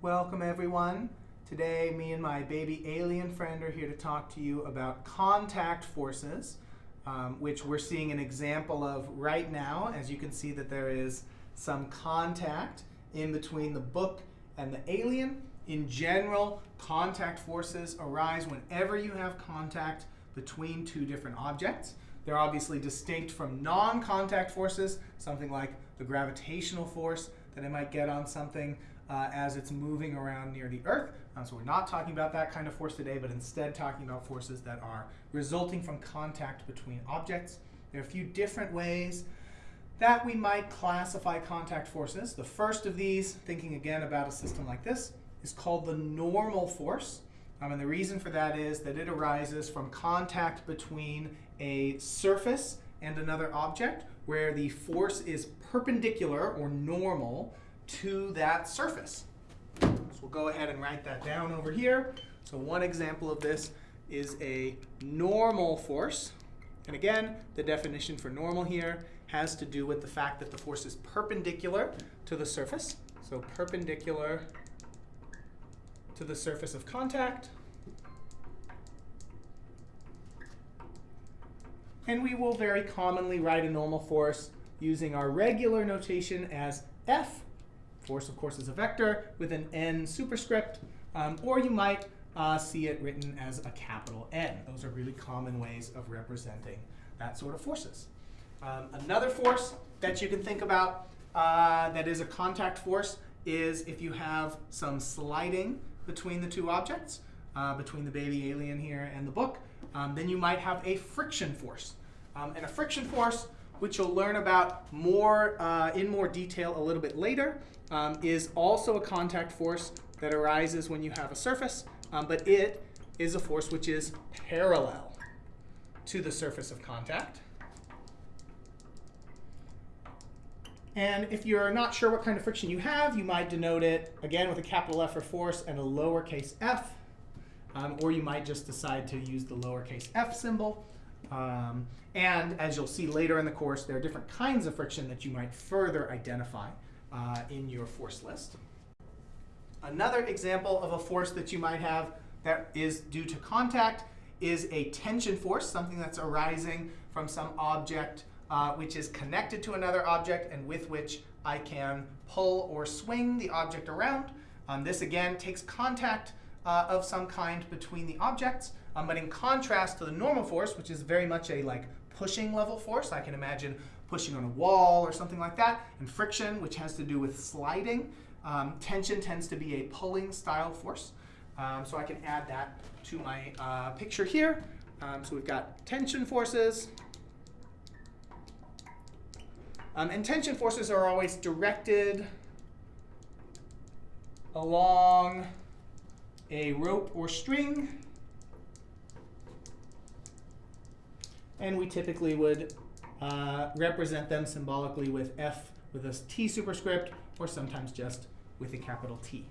Welcome everyone. Today me and my baby alien friend are here to talk to you about contact forces, um, which we're seeing an example of right now. As you can see that there is some contact in between the book and the alien. In general, contact forces arise whenever you have contact between two different objects. They're obviously distinct from non-contact forces, something like the gravitational force that I might get on something uh, as it's moving around near the Earth. Um, so we're not talking about that kind of force today, but instead talking about forces that are resulting from contact between objects. There are a few different ways that we might classify contact forces. The first of these, thinking again about a system like this, is called the normal force. Um, and the reason for that is that it arises from contact between a surface and another object where the force is perpendicular or normal to that surface. So we'll go ahead and write that down over here. So one example of this is a normal force. And again, the definition for normal here has to do with the fact that the force is perpendicular to the surface. So perpendicular to the surface of contact. And we will very commonly write a normal force using our regular notation as F. Force, of course, is a vector with an n superscript. Um, or you might uh, see it written as a capital N. Those are really common ways of representing that sort of forces. Um, another force that you can think about uh, that is a contact force is if you have some sliding between the two objects, uh, between the baby alien here and the book, um, then you might have a friction force. Um, and a friction force, which you'll learn about more uh, in more detail a little bit later, um, is also a contact force that arises when you have a surface, um, but it is a force which is parallel to the surface of contact. And if you're not sure what kind of friction you have, you might denote it, again, with a capital F for force and a lowercase f. Um, or you might just decide to use the lowercase f symbol. Um, and as you'll see later in the course, there are different kinds of friction that you might further identify uh, in your force list. Another example of a force that you might have that is due to contact is a tension force, something that's arising from some object uh, which is connected to another object and with which I can pull or swing the object around. Um, this again takes contact uh, of some kind between the objects, um, but in contrast to the normal force, which is very much a like pushing level force, I can imagine pushing on a wall or something like that, and friction, which has to do with sliding. Um, tension tends to be a pulling style force. Um, so I can add that to my uh, picture here. Um, so we've got tension forces. Um, and tension forces are always directed along a rope or string. And we typically would uh, represent them symbolically with F with a T superscript, or sometimes just with a capital T.